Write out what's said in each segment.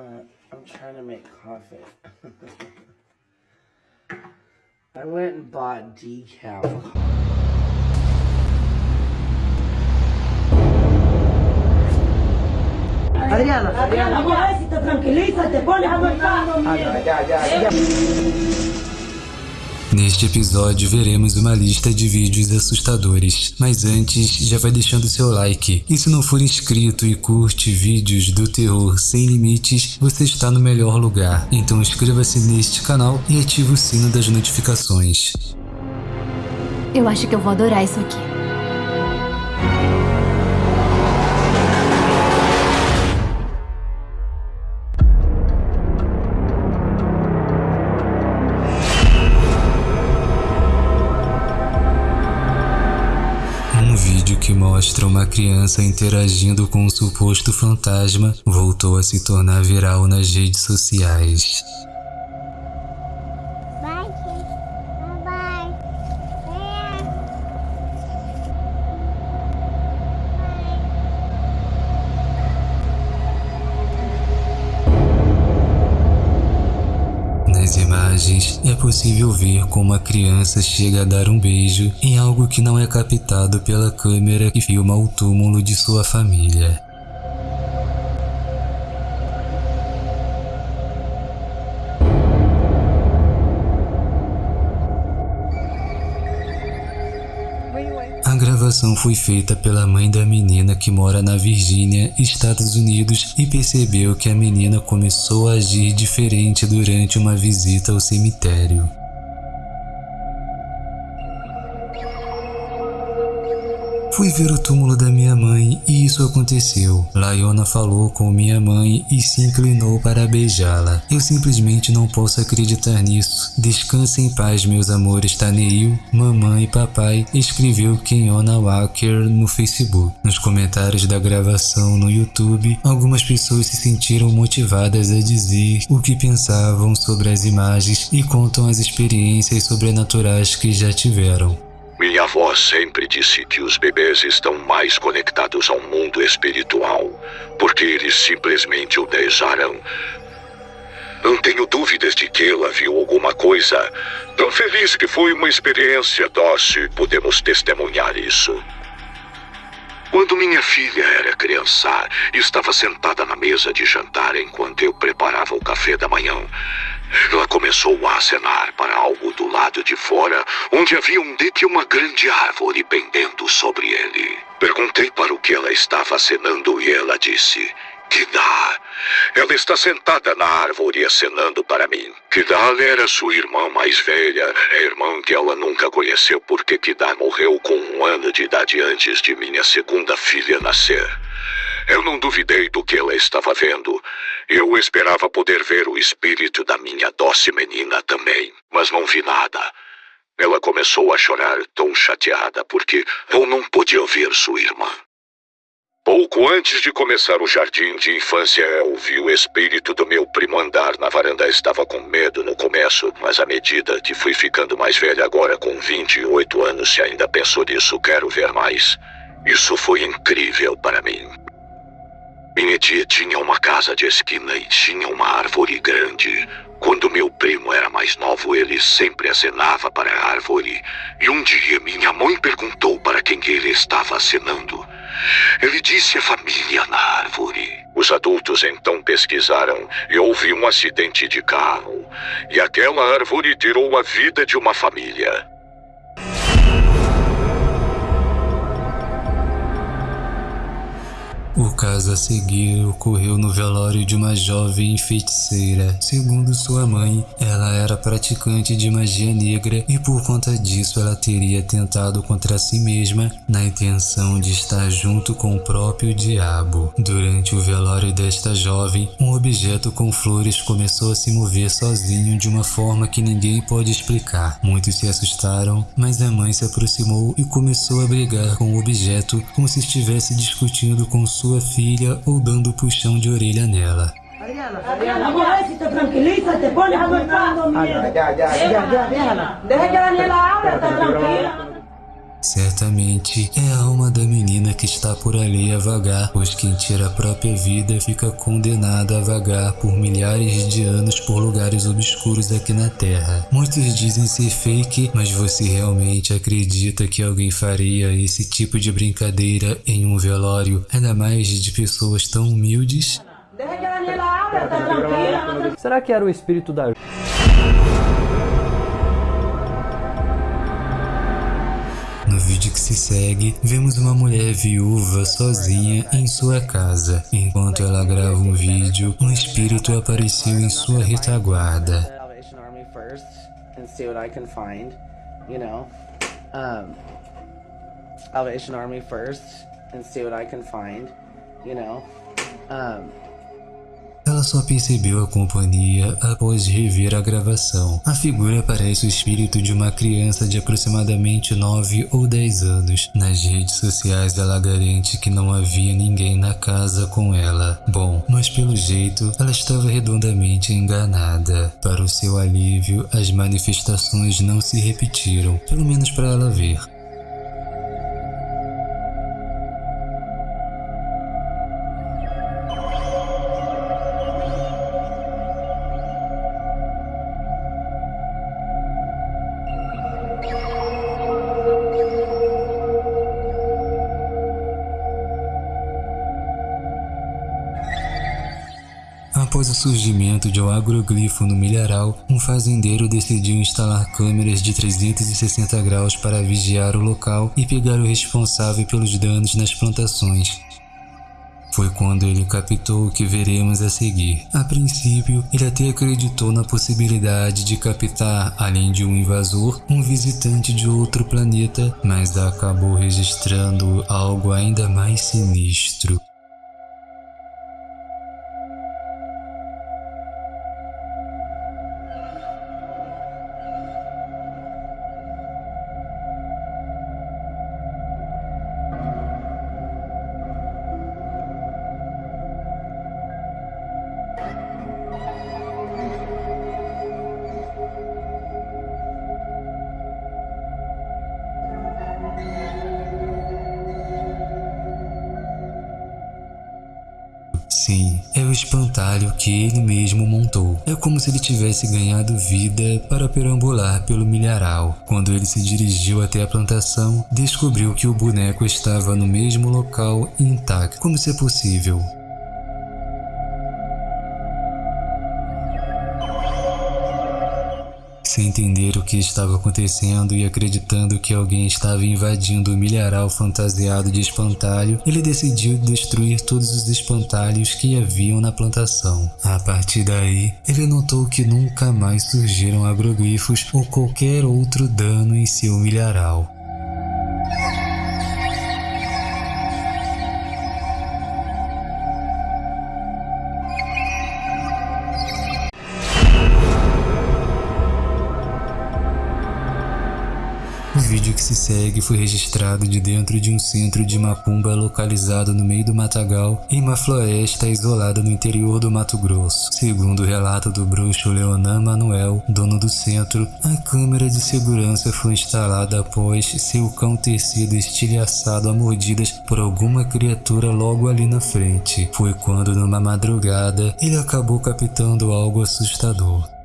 Uh, I'm trying to make coffee. I went and bought decal. Adriana, Adriana. Agora se te tranquiliza, te pones a aguantar. Ah, ya, ya, ya. Neste episódio veremos uma lista de vídeos assustadores, mas antes já vai deixando seu like. E se não for inscrito e curte vídeos do terror sem limites, você está no melhor lugar. Então inscreva-se neste canal e ative o sino das notificações. Eu acho que eu vou adorar isso aqui. Criança interagindo com um suposto fantasma voltou a se tornar viral nas redes sociais. É possível ver como a criança chega a dar um beijo em algo que não é captado pela câmera que filma o túmulo de sua família. A gravação foi feita pela mãe da menina que mora na Virgínia, Estados Unidos, e percebeu que a menina começou a agir diferente durante uma visita ao cemitério. Fui ver o túmulo da minha mãe e isso aconteceu. Laiona falou com minha mãe e se inclinou para beijá-la. Eu simplesmente não posso acreditar nisso. Descanse em paz, meus amores Taneil, mamãe e papai, escreveu Kenyona Walker no Facebook. Nos comentários da gravação no YouTube, algumas pessoas se sentiram motivadas a dizer o que pensavam sobre as imagens e contam as experiências sobrenaturais que já tiveram. Minha avó sempre disse que os bebês estão mais conectados ao mundo espiritual, porque eles simplesmente o desejaram. Não tenho dúvidas de que ela viu alguma coisa. Tão feliz que foi uma experiência doce, podemos testemunhar isso. Quando minha filha era criança, estava sentada na mesa de jantar enquanto eu preparava o café da manhã. Ela começou a acenar para algo do lado de fora, onde havia um dedo e uma grande árvore pendendo sobre ele. Perguntei para o que ela estava acenando e ela disse: Kidá. Ela está sentada na árvore acenando para mim. Kidá era sua irmã mais velha, a irmã que ela nunca conheceu porque Kidá morreu com um ano de idade antes de minha segunda filha nascer. Eu não duvidei do que ela estava vendo. Eu esperava poder ver o espírito da minha doce menina também, mas não vi nada. Ela começou a chorar tão chateada porque eu não podia ver sua irmã. Pouco antes de começar o jardim de infância, eu vi o espírito do meu primo andar na varanda. Estava com medo no começo, mas à medida que fui ficando mais velha, agora com 28 anos, se ainda penso nisso, quero ver mais. Isso foi incrível para mim. Tia tinha uma casa de esquina e tinha uma árvore grande. Quando meu primo era mais novo, ele sempre acenava para a árvore. E um dia minha mãe perguntou para quem ele estava acenando. Ele disse a família na árvore. Os adultos então pesquisaram e houve um acidente de carro. E aquela árvore tirou a vida de uma família. Caso a seguir ocorreu no velório de uma jovem feiticeira. Segundo sua mãe, ela era praticante de magia negra e por conta disso ela teria tentado contra si mesma na intenção de estar junto com o próprio diabo. Durante o velório desta jovem, um objeto com flores começou a se mover sozinho de uma forma que ninguém pode explicar. Muitos se assustaram, mas a mãe se aproximou e começou a brigar com o objeto como se estivesse discutindo com sua filha ou dando puxão de orelha nela. Adriana, Certamente é a alma da menina que está por ali a vagar, pois quem tira a própria vida fica condenado a vagar por milhares de anos por lugares obscuros aqui na Terra. Muitos dizem ser fake, mas você realmente acredita que alguém faria esse tipo de brincadeira em um velório, ainda mais de pessoas tão humildes? Tá tranquila. Será que era o espírito da vídeo que se segue, vemos uma mulher viúva sozinha em sua casa. Enquanto ela grava um vídeo, um espírito apareceu em sua retaguarda. Salvation Army first and see what I can find, you know. Um, Ela só percebeu a companhia após rever a gravação. A figura parece o espírito de uma criança de aproximadamente 9 ou 10 anos. Nas redes sociais ela garante que não havia ninguém na casa com ela. Bom, mas pelo jeito ela estava redondamente enganada. Para o seu alívio, as manifestações não se repetiram, pelo menos para ela ver. Após o surgimento de um agroglifo no milharal, um fazendeiro decidiu instalar câmeras de 360 graus para vigiar o local e pegar o responsável pelos danos nas plantações. Foi quando ele captou o que veremos a seguir. A princípio, ele até acreditou na possibilidade de captar, além de um invasor, um visitante de outro planeta, mas acabou registrando algo ainda mais sinistro. Espantalho que ele mesmo montou. É como se ele tivesse ganhado vida para perambular pelo milharal. Quando ele se dirigiu até a plantação, descobriu que o boneco estava no mesmo local intacto. Como isso é possível? Entender o que estava acontecendo e acreditando que alguém estava invadindo o milharal fantasiado de espantalho, ele decidiu destruir todos os espantalhos que haviam na plantação. A partir daí, ele notou que nunca mais surgiram agroglifos ou qualquer outro dano em seu milharal. Vídeo que se segue foi registrado de dentro de um centro de macumba localizado no meio do matagal, em uma floresta isolada no interior do Mato Grosso. Segundo o relato do bruxo Leonan Manuel, dono do centro, a câmera de segurança foi instalada após seu cão ter sido estilhaçado a mordidas por alguma criatura logo ali na frente. Foi quando, numa madrugada, ele acabou captando algo assustador.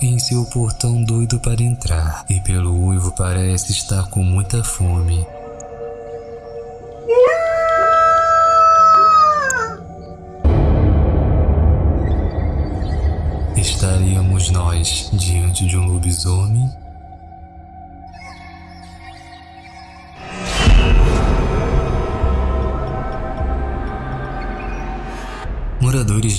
Em seu portão doido para entrar, e pelo uivo parece estar com muita fome. Estaríamos nós diante de um lobisomem?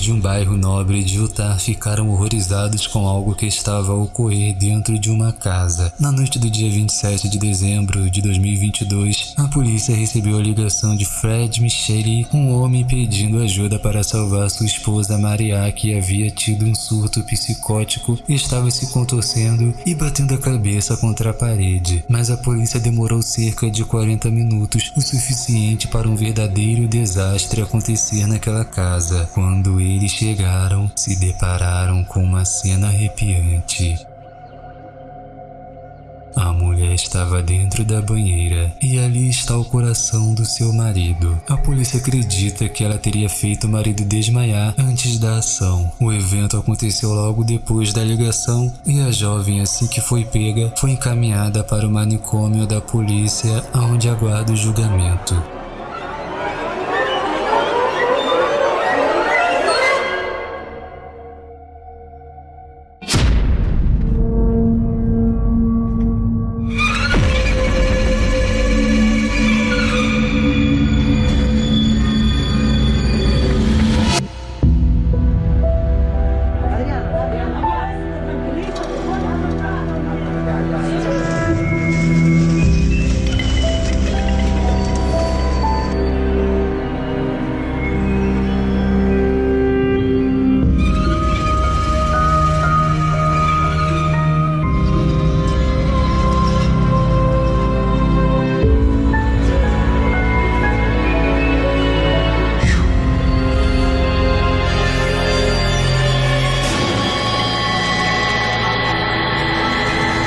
De um bairro nobre de Utah ficaram horrorizados com algo que estava a ocorrer dentro de uma casa. Na noite do dia 27 de dezembro de 2022, a polícia recebeu a ligação de Fred Michele, um homem pedindo ajuda para salvar sua esposa Maria, que havia tido um surto psicótico, estava se contorcendo e batendo a cabeça contra a parede. Mas a polícia demorou cerca de 40 minutos, o suficiente para um verdadeiro desastre acontecer naquela casa. Quando eles chegaram, se depararam com uma cena arrepiante. A mulher estava dentro da banheira e ali está o coração do seu marido. A polícia acredita que ela teria feito o marido desmaiar antes da ação. O evento aconteceu logo depois da ligação e a jovem, assim que foi pega, foi encaminhada para o manicômio da polícia, onde aguarda o julgamento.